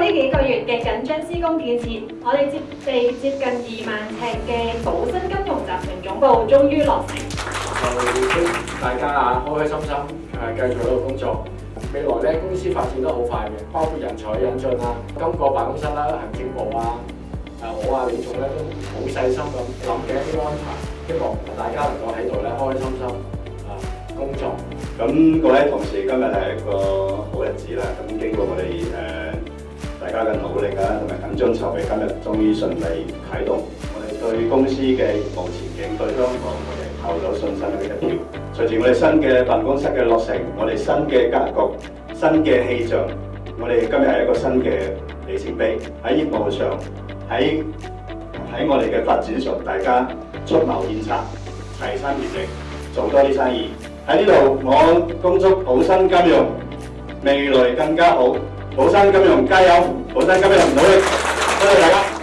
呢几个月嘅紧张施工建设，我哋接地接近二万尺嘅宝新金融集团总部终于落成。大家啊开开心心，诶继续喺度工作。未来咧公司发展都好快嘅，包括人才引进啊、金个办公室啦、行政部啊，诶我啊、李总咧都好细心咁谂嘅一啲安排，希望大家能够喺度咧开开心心啊工作。咁各位同事今日系一个好日子啦。咁经过我哋诶。大家嘅努力啊，同埋緊張籌備，今日終於順利啟動。我哋對公司嘅务前景，對香港我哋投咗信心嘅一票。隨住我哋新嘅辦公室嘅落成，我哋新嘅格局、新嘅氣象，我哋今日係一個新嘅里程碑。喺業務上，喺喺我哋嘅發展上，大家出謀獻策，齊心協力做多啲生意。喺呢度，我恭祝好新金融未來更加好。宝山金融加油！宝山今日唔努力，多谢大家。